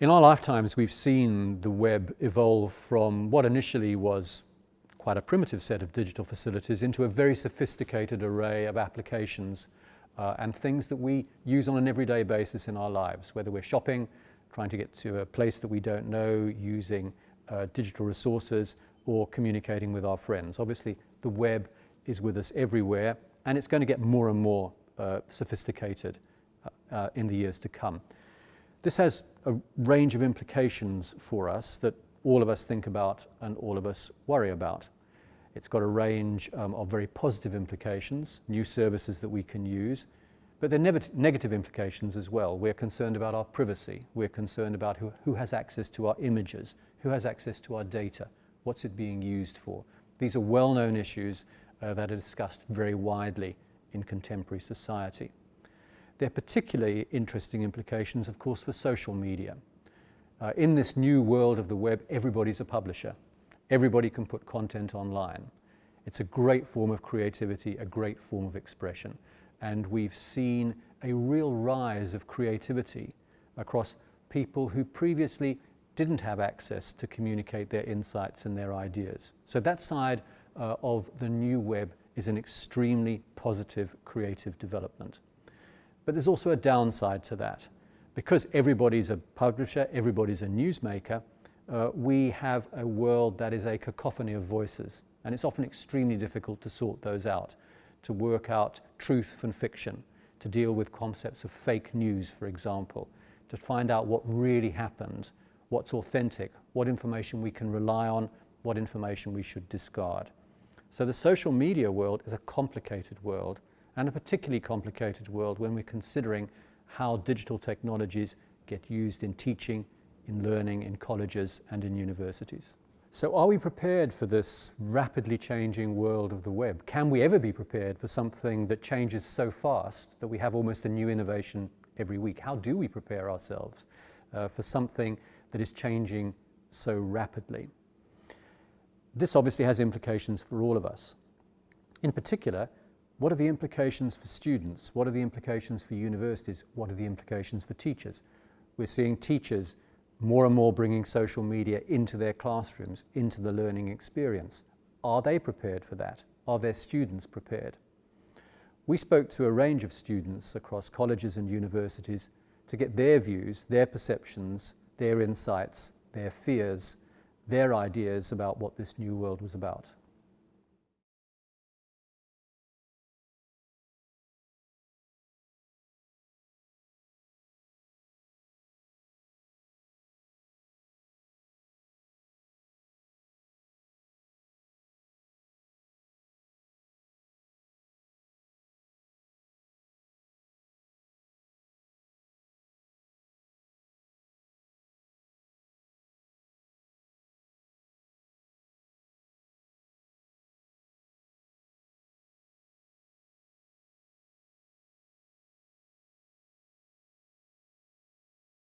In our lifetimes, we've seen the web evolve from what initially was quite a primitive set of digital facilities into a very sophisticated array of applications uh, and things that we use on an everyday basis in our lives, whether we're shopping, trying to get to a place that we don't know, using uh, digital resources, or communicating with our friends. Obviously, the web is with us everywhere, and it's going to get more and more uh, sophisticated uh, uh, in the years to come. This has a range of implications for us that all of us think about and all of us worry about. It's got a range um, of very positive implications, new services that we can use, but there are negative implications as well. We're concerned about our privacy. We're concerned about who, who has access to our images, who has access to our data, what's it being used for. These are well-known issues uh, that are discussed very widely in contemporary society. There are particularly interesting implications, of course, for social media. Uh, in this new world of the web, everybody's a publisher. Everybody can put content online. It's a great form of creativity, a great form of expression. And we've seen a real rise of creativity across people who previously didn't have access to communicate their insights and their ideas. So that side uh, of the new web is an extremely positive creative development. But there's also a downside to that. Because everybody's a publisher, everybody's a newsmaker, uh, we have a world that is a cacophony of voices. And it's often extremely difficult to sort those out, to work out truth from fiction, to deal with concepts of fake news, for example, to find out what really happened, what's authentic, what information we can rely on, what information we should discard. So the social media world is a complicated world and a particularly complicated world when we're considering how digital technologies get used in teaching, in learning, in colleges and in universities. So are we prepared for this rapidly changing world of the web? Can we ever be prepared for something that changes so fast that we have almost a new innovation every week? How do we prepare ourselves uh, for something that is changing so rapidly? This obviously has implications for all of us. In particular, what are the implications for students? What are the implications for universities? What are the implications for teachers? We're seeing teachers more and more bringing social media into their classrooms, into the learning experience. Are they prepared for that? Are their students prepared? We spoke to a range of students across colleges and universities to get their views, their perceptions, their insights, their fears, their ideas about what this new world was about.